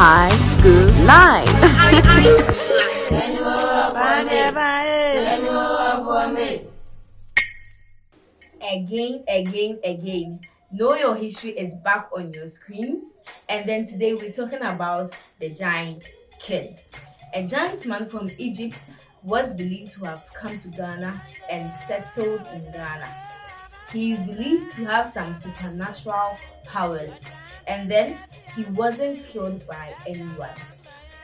High School Live. again, again, again. Know Your History is back on your screens. And then today we're talking about the giant king. A giant man from Egypt was believed to have come to Ghana and settled in Ghana. He is believed to have some supernatural powers. And then he wasn't killed by anyone.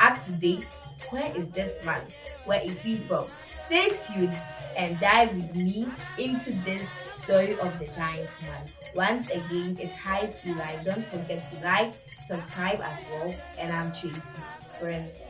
Up to date, where is this man? Where is he from? Stay tuned and dive with me into this story of the giant man. Once again, it's high school life. Don't forget to like, subscribe as well. And I'm Tracy. Friends.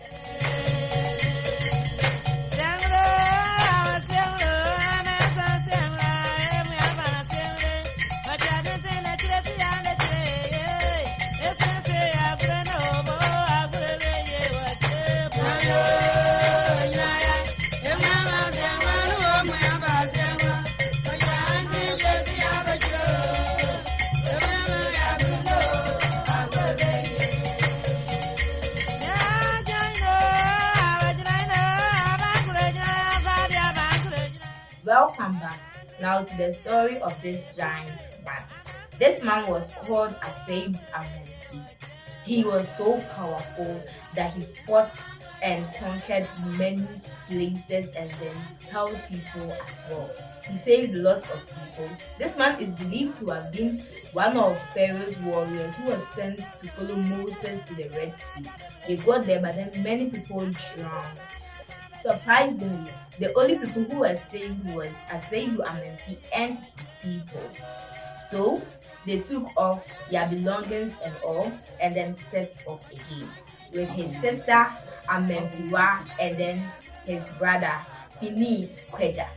Welcome back. Now to the story of this giant man. This man was called Asebu Amenfi. He was so powerful that he fought and conquered many places and then helped people as well. He saved lots of people. This man is believed to have been one of Pharaoh's warriors who was sent to follow Moses to the Red Sea. They got there, but then many people drowned. Surprisingly, the only people who were saved was Asebu Amenfi and his people. So they took off their belongings and all and then set off again with his sister Amenfiwa and then his brother Fini Kweja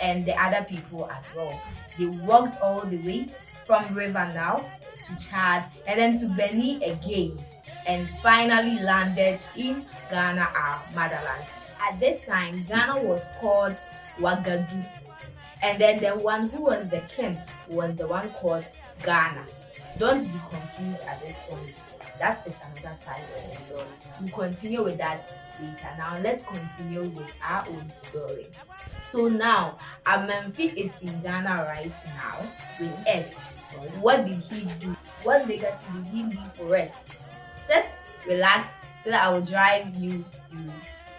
and the other people as well. They walked all the way from River Nile to Chad and then to Benin again and finally landed in Ghana, our motherland. At this time, Ghana was called Wagadu. And then the one who was the king was the one called Ghana. Don't be confused at this point. That is another side of the story. We'll continue with that later. Now let's continue with our own story. So now, Amenfi is in Ghana right now with us. What did he do? What legacy did he leave for us? Sit, relax, so that I will drive you through.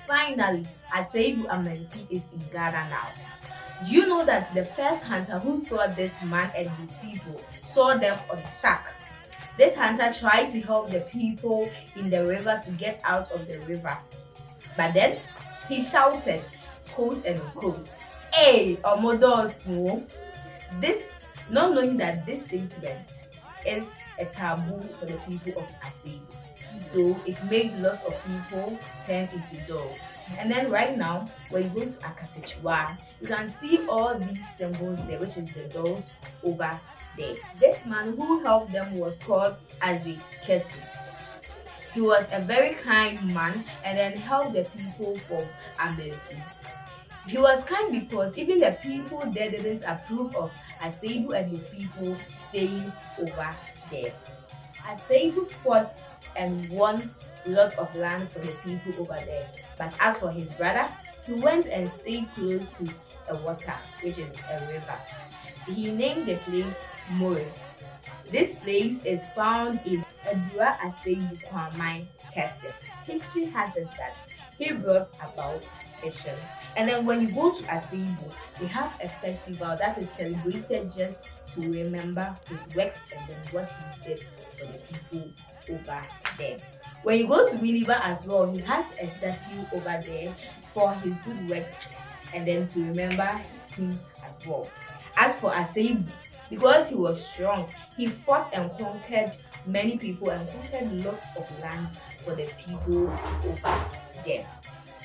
Finally, Asebu Amenfi is in Ghana now. Do you know that the first hunter who saw this man and his people saw them on the shack? This hunter tried to help the people in the river to get out of the river. But then he shouted, quote and unquote, Hey, Omodosu! This, not knowing that this statement is a taboo for the people of Asebu. So it made lots of people turn into dolls. And then right now, when you go to Akatechwa, you can see all these symbols there, which is the dolls over there. This man who helped them was called Azi Kesi. He was a very kind man and then helped the people from America. He was kind because even the people there didn't approve of Asebu and his people staying over there. Asebu fought and won lots of land for the people over there. But as for his brother, he went and stayed close to a water, which is a river. He named the place Moree. This place is found in Adura Asebu Kwamai Castle. History has it that he brought about fishing. And then when you go to Asebu, they have a festival that is celebrated just to remember his works and then what he did for the people over there. When you go to Winneba as well, he has a statue over there for his good works and then to remember him as well. As for Asebu, because he was strong, he fought and conquered many people and conquered lots of lands for the people over there.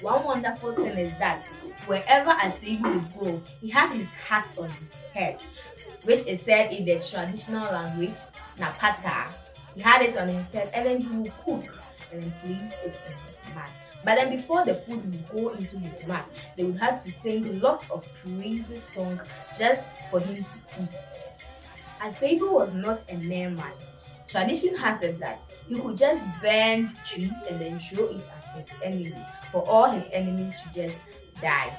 One wonderful thing is that wherever Asebu would go, he had his hat on his head, which is said in the traditional language, Napata. He had it on his head and then he would cook and then place it in his mouth. But then before the food would go into his mouth, they would have to sing lots of praises song just for him to eat. Asebu was not a mere man. Tradition has it that he could just bend trees and then throw it at his enemies for all his enemies to just die.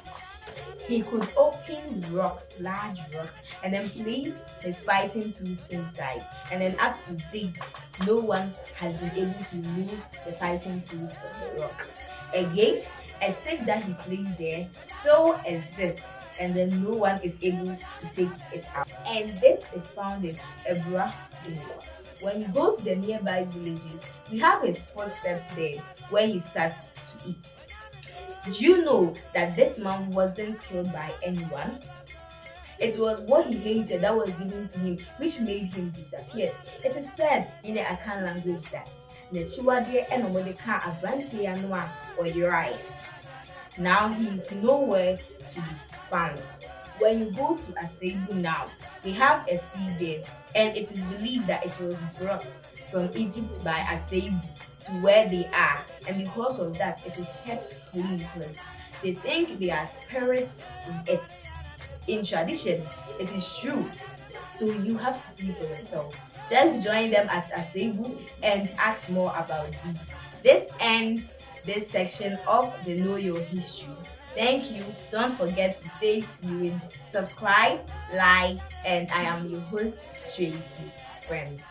He could open rocks, large rocks, and then place his fighting tools inside. And then up to date, no one has been able to remove the fighting tools from the rock. Again, a stick that he placed there still exists and then no one is able to take it out. And this is found in Ebra When you go to the nearby villages, we have his footsteps there where he sat to eat. Do you know that this man wasn't killed by anyone? It was what he hated that was given to him which made him disappear. It is said in the Akan language that Nechiwade Enomodeka Abranti Anwa or. Now he is nowhere to be found. When you go to Asebu now, they have a sea there, and it is believed that it was brought from Egypt by Asebu to where they are, and because of that, it is kept clean they think there are spirits in it. In traditions, it is true, so you have to see for yourself. Just join them at Asebu and ask more about these. This ends this section of the Know Your History. Thank you. Don't forget to stay tuned, subscribe, like, and I am your host, Tracy Friends.